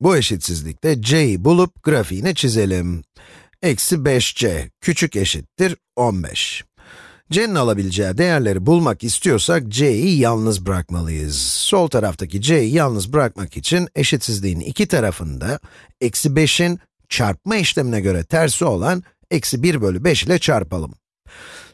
Bu eşitsizlikte c'yi bulup grafiğini çizelim. Eksi 5c küçük eşittir 15. c'nin alabileceği değerleri bulmak istiyorsak c'yi yalnız bırakmalıyız. Sol taraftaki c'yi yalnız bırakmak için eşitsizliğin iki tarafında eksi 5'in çarpma işlemine göre tersi olan eksi 1 bölü 5 ile çarpalım.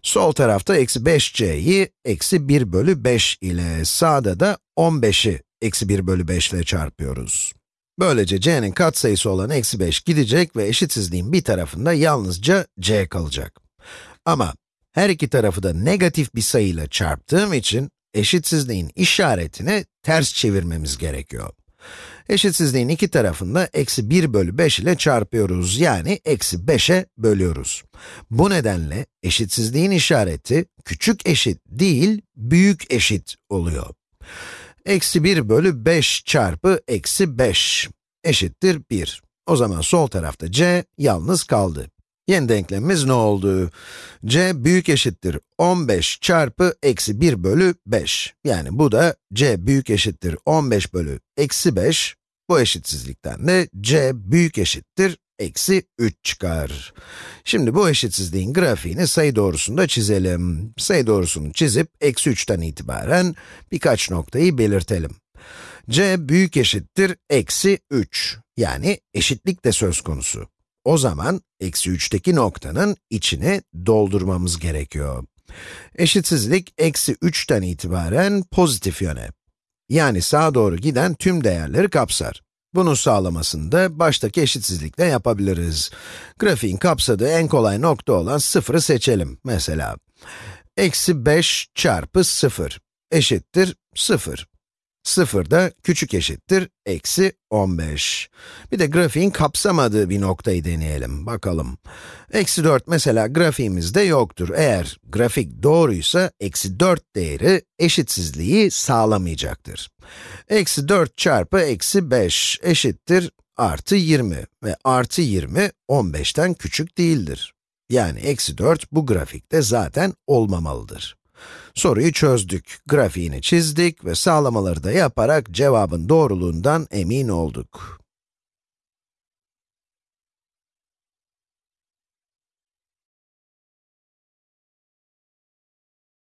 Sol tarafta eksi 5c'yi eksi 1 bölü 5 ile, sağda da 15'i eksi 1 bölü 5 ile çarpıyoruz. Böylece c'nin katsayısı olan eksi 5 gidecek ve eşitsizliğin bir tarafında yalnızca c kalacak. Ama her iki tarafı da negatif bir sayıyla çarptığım için eşitsizliğin işaretini ters çevirmemiz gerekiyor. Eşitsizliğin iki tarafında eksi 1 bölü 5 ile çarpıyoruz, yani eksi 5'e bölüyoruz. Bu nedenle eşitsizliğin işareti küçük eşit değil, büyük eşit oluyor. Eksi 1 bölü 5 çarpı eksi 5 eşittir 1. O zaman sol tarafta c yalnız kaldı. Yeni denklemimiz ne oldu? c büyük eşittir 15 çarpı eksi 1 bölü 5. Yani bu da c büyük eşittir 15 bölü eksi 5. Bu eşitsizlikten de c büyük eşittir eksi 3 çıkar. Şimdi bu eşitsizliğin grafiğini sayı doğrusunda çizelim. Sayı doğrusunu çizip eksi 3'ten itibaren birkaç noktayı belirtelim. c büyük eşittir eksi 3. Yani eşitlik de söz konusu. O zaman eksi 3'teki noktanın içini doldurmamız gerekiyor. Eşitsizlik eksi 3'ten itibaren pozitif yöne. Yani sağa doğru giden tüm değerleri kapsar. Bunu sağlamasını da baştaki eşitsizlikle yapabiliriz. Grafiğin kapsadığı en kolay nokta olan 0'ı seçelim mesela. Eksi 5 çarpı 0 eşittir 0. 0 da küçük eşittir eksi 15. Bir de grafiğin kapsamadığı bir noktayı deneyelim, bakalım. Eksi 4 mesela grafiğimizde yoktur. Eğer grafik doğruysa, eksi 4 değeri eşitsizliği sağlamayacaktır. Eksi 4 çarpı eksi 5 eşittir artı 20 ve artı 20, 15'ten küçük değildir. Yani eksi 4 bu grafikte zaten olmamalıdır. Soruyu çözdük, grafiğini çizdik ve sağlamaları da yaparak cevabın doğruluğundan emin olduk.